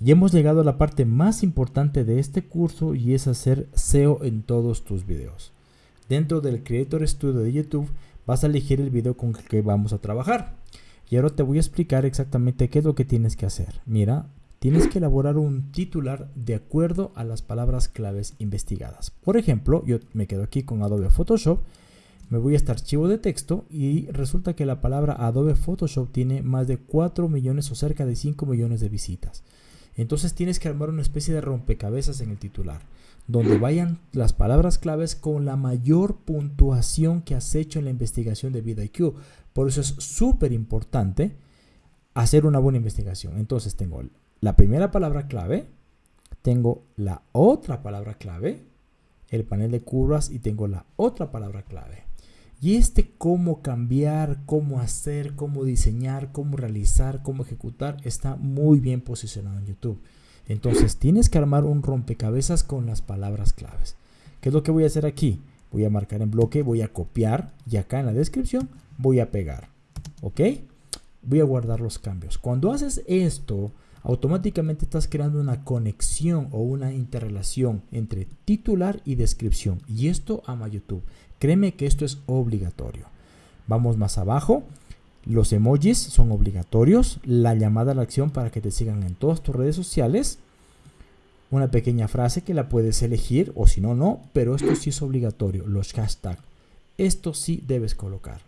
Y hemos llegado a la parte más importante de este curso y es hacer SEO en todos tus videos. Dentro del Creator Studio de YouTube vas a elegir el video con el que vamos a trabajar. Y ahora te voy a explicar exactamente qué es lo que tienes que hacer. Mira, tienes que elaborar un titular de acuerdo a las palabras claves investigadas. Por ejemplo, yo me quedo aquí con Adobe Photoshop, me voy a este archivo de texto y resulta que la palabra Adobe Photoshop tiene más de 4 millones o cerca de 5 millones de visitas. Entonces tienes que armar una especie de rompecabezas en el titular, donde vayan las palabras claves con la mayor puntuación que has hecho en la investigación de VidIQ. Por eso es súper importante hacer una buena investigación. Entonces tengo la primera palabra clave, tengo la otra palabra clave, el panel de curvas y tengo la otra palabra clave. Y este cómo cambiar, cómo hacer, cómo diseñar, cómo realizar, cómo ejecutar está muy bien posicionado en YouTube. Entonces tienes que armar un rompecabezas con las palabras claves. ¿Qué es lo que voy a hacer aquí? Voy a marcar en bloque, voy a copiar y acá en la descripción voy a pegar. ¿Ok? Voy a guardar los cambios. Cuando haces esto, automáticamente estás creando una conexión o una interrelación entre titular y descripción. Y esto ama YouTube. Créeme que esto es obligatorio. Vamos más abajo. Los emojis son obligatorios. La llamada a la acción para que te sigan en todas tus redes sociales. Una pequeña frase que la puedes elegir o si no, no. Pero esto sí es obligatorio. Los hashtags. Esto sí debes colocar.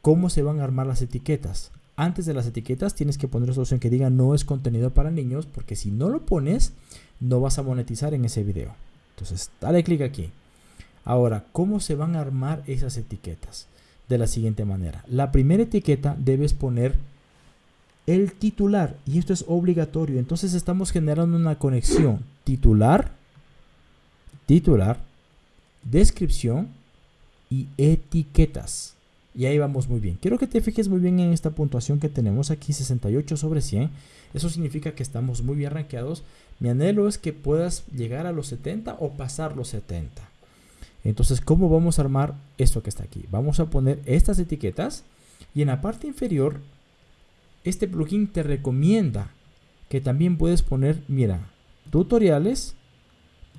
¿Cómo se van a armar las etiquetas? Antes de las etiquetas tienes que poner esa opción que diga no es contenido para niños. Porque si no lo pones, no vas a monetizar en ese video. Entonces, dale clic aquí. Ahora, ¿cómo se van a armar esas etiquetas? De la siguiente manera. La primera etiqueta debes poner el titular y esto es obligatorio. Entonces estamos generando una conexión titular, titular, descripción y etiquetas. Y ahí vamos muy bien. Quiero que te fijes muy bien en esta puntuación que tenemos aquí, 68 sobre 100. Eso significa que estamos muy bien rankeados. Mi anhelo es que puedas llegar a los 70 o pasar los 70. Entonces, ¿cómo vamos a armar esto que está aquí? Vamos a poner estas etiquetas y en la parte inferior, este plugin te recomienda que también puedes poner, mira, tutoriales,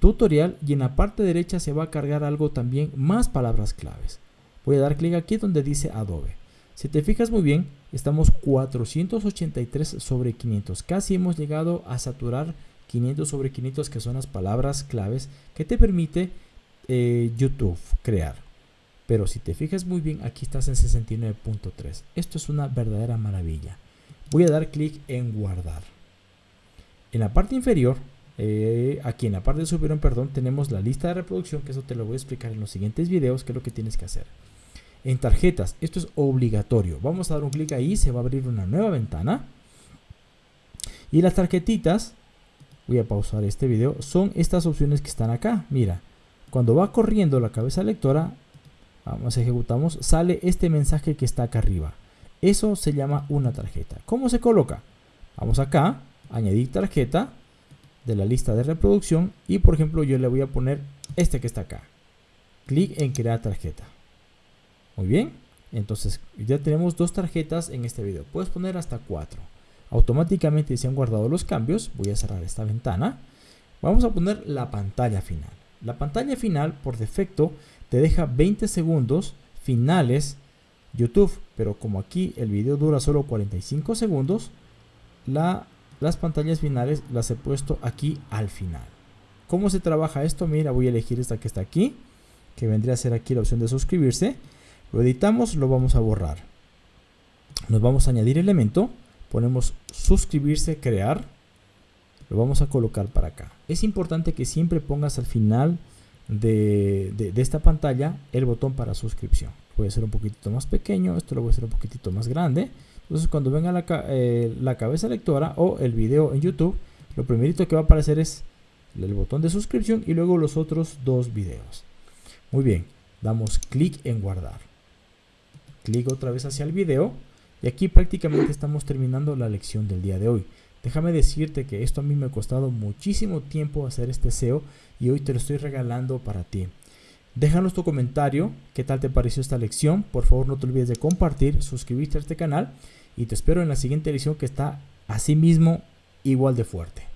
tutorial y en la parte derecha se va a cargar algo también, más palabras claves. Voy a dar clic aquí donde dice Adobe. Si te fijas muy bien, estamos 483 sobre 500. Casi hemos llegado a saturar 500 sobre 500 que son las palabras claves que te permite eh, YouTube, crear. Pero si te fijas muy bien, aquí estás en 69.3. Esto es una verdadera maravilla. Voy a dar clic en guardar. En la parte inferior, eh, aquí en la parte superior, perdón, tenemos la lista de reproducción, que eso te lo voy a explicar en los siguientes videos, que es lo que tienes que hacer. En tarjetas, esto es obligatorio. Vamos a dar un clic ahí, se va a abrir una nueva ventana. Y las tarjetitas, voy a pausar este video, son estas opciones que están acá. Mira, cuando va corriendo la cabeza lectora, vamos, ejecutamos, sale este mensaje que está acá arriba. Eso se llama una tarjeta. ¿Cómo se coloca? Vamos acá, añadir tarjeta de la lista de reproducción y por ejemplo yo le voy a poner este que está acá. Clic en crear tarjeta. Muy bien, entonces ya tenemos dos tarjetas en este video. Puedes poner hasta cuatro. Automáticamente se han guardado los cambios. Voy a cerrar esta ventana. Vamos a poner la pantalla final. La pantalla final por defecto te deja 20 segundos finales YouTube, pero como aquí el video dura solo 45 segundos, las pantallas finales las he puesto aquí al final. ¿Cómo se trabaja esto? Mira, voy a elegir esta que está aquí, que vendría a ser aquí la opción de suscribirse. Lo editamos, lo vamos a borrar. Nos vamos a añadir elemento, ponemos suscribirse, crear lo vamos a colocar para acá. Es importante que siempre pongas al final de, esta pantalla el botón para suscripción. Puede ser un poquitito más pequeño, esto lo voy a hacer un poquitito más grande. Entonces cuando venga la, eh, la cabeza lectora o el video en YouTube, lo primerito que va a aparecer es el botón de suscripción y luego los otros dos videos. Muy bien, damos clic en guardar. Clic otra vez hacia el video y aquí prácticamente estamos terminando la lección del día de hoy. Déjame decirte que esto a mí me ha costado muchísimo tiempo hacer este SEO y hoy te lo estoy regalando para ti. Déjanos tu comentario, qué tal te pareció esta lección. Por favor no te olvides de compartir, suscribirte a este canal y te espero en la siguiente lección que está así mismo igual de fuerte.